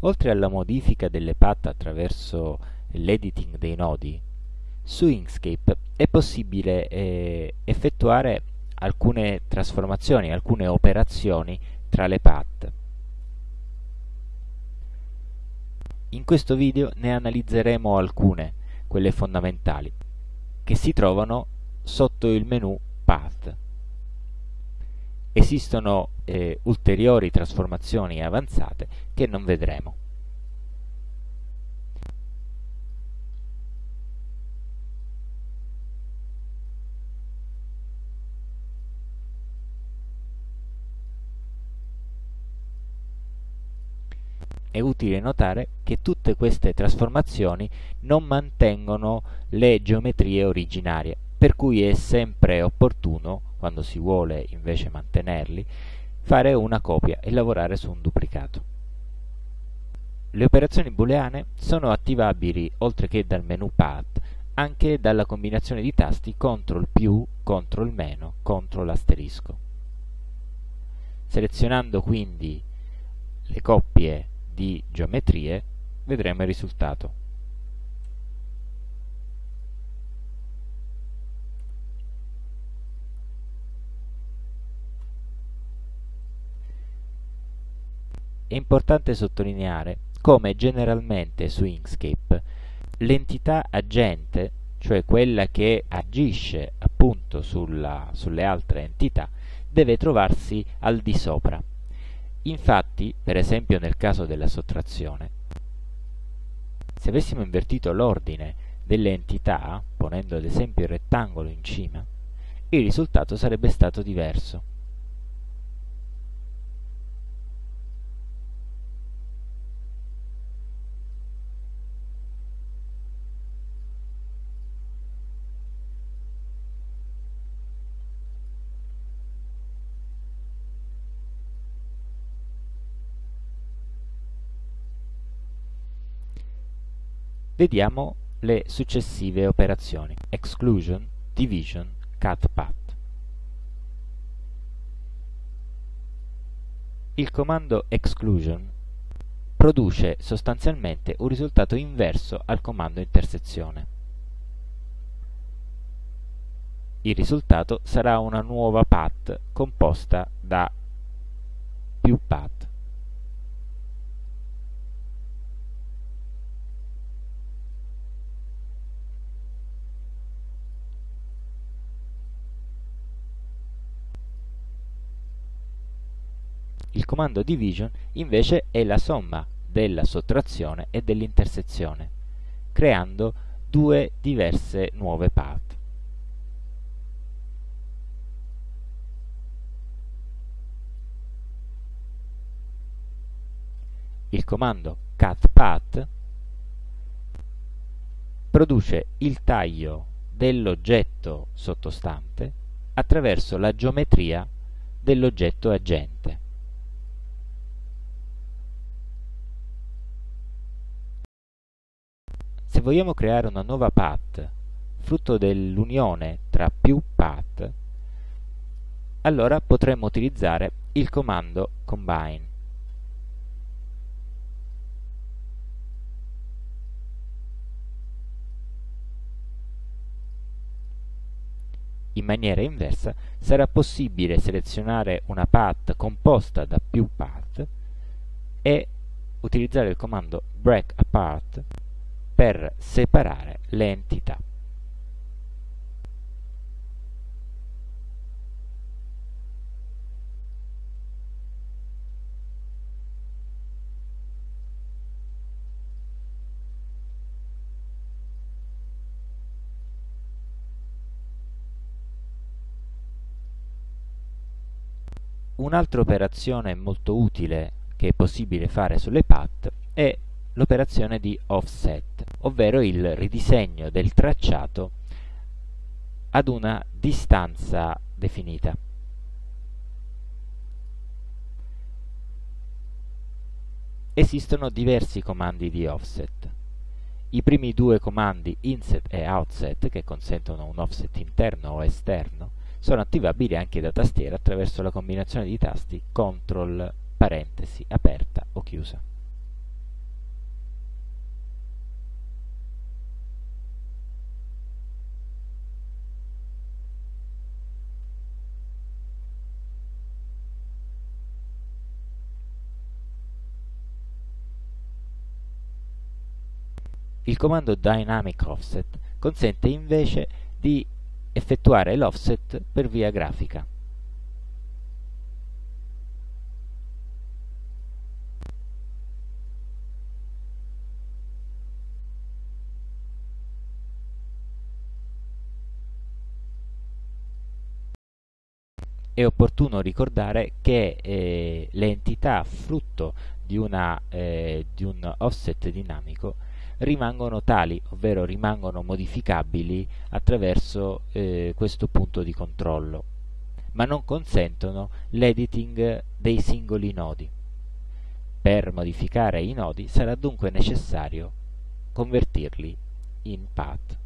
Oltre alla modifica delle path attraverso l'editing dei nodi, su Inkscape è possibile eh, effettuare alcune trasformazioni, alcune operazioni tra le path. In questo video ne analizzeremo alcune, quelle fondamentali, che si trovano sotto il menu Path. Esistono eh, ulteriori trasformazioni avanzate che non vedremo. È utile notare che tutte queste trasformazioni non mantengono le geometrie originarie, per cui è sempre opportuno, quando si vuole invece mantenerli, fare una copia e lavorare su un duplicato. Le operazioni booleane sono attivabili, oltre che dal menu Path, anche dalla combinazione di tasti CTRL più, CTRL meno, CTRL asterisco. Selezionando quindi le coppie di geometrie vedremo il risultato. È importante sottolineare come generalmente su Inkscape l'entità agente, cioè quella che agisce appunto sulla, sulle altre entità, deve trovarsi al di sopra. Infatti, per esempio nel caso della sottrazione, se avessimo invertito l'ordine delle entità, ponendo ad esempio il rettangolo in cima, il risultato sarebbe stato diverso. Vediamo le successive operazioni: exclusion, division, cut path. Il comando exclusion produce sostanzialmente un risultato inverso al comando intersezione. Il risultato sarà una nuova path composta da più path. Il comando division invece è la somma della sottrazione e dell'intersezione, creando due diverse nuove path. Il comando cutPath produce il taglio dell'oggetto sottostante attraverso la geometria dell'oggetto agente. Se vogliamo creare una nuova path, frutto dell'unione tra più path, allora potremmo utilizzare il comando combine. In maniera inversa sarà possibile selezionare una path composta da più path e utilizzare il comando break apart per separare le entità. Un'altra operazione molto utile che è possibile fare sulle path è l'operazione di offset, ovvero il ridisegno del tracciato ad una distanza definita. Esistono diversi comandi di offset. I primi due comandi inset e outset, che consentono un offset interno o esterno, sono attivabili anche da tastiera attraverso la combinazione di tasti CTRL parentesi aperta o chiusa. Il comando Dynamic Offset consente invece di effettuare l'offset per via grafica. è opportuno ricordare che eh, le entità frutto di, una, eh, di, un offset dinamico rimangono tali, ovvero rimangono modificabili attraverso eh, questo punto di controllo, ma non consentono l'editing dei singoli nodi. Per modificare i nodi sarà dunque necessario convertirli in path.